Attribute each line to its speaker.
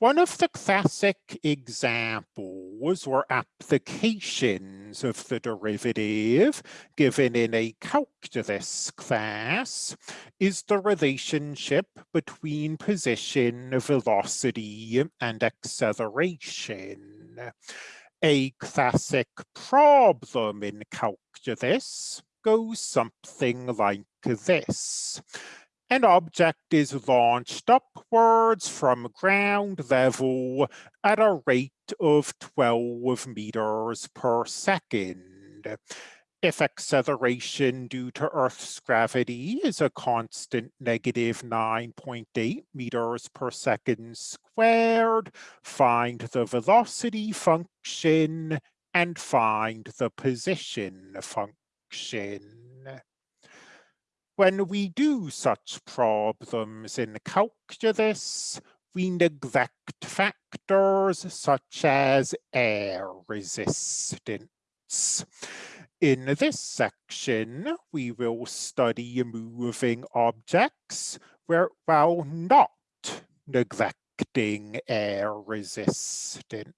Speaker 1: One of the classic examples or applications of the derivative given in a calculus class is the relationship between position, velocity, and acceleration. A classic problem in calculus goes something like this an object is launched upwards from ground level at a rate of 12 meters per second. If acceleration due to Earth's gravity is a constant negative 9.8 meters per second squared, find the velocity function and find the position function. When we do such problems in calculus, we neglect factors such as air resistance. In this section, we will study moving objects where, while not neglecting air resistance.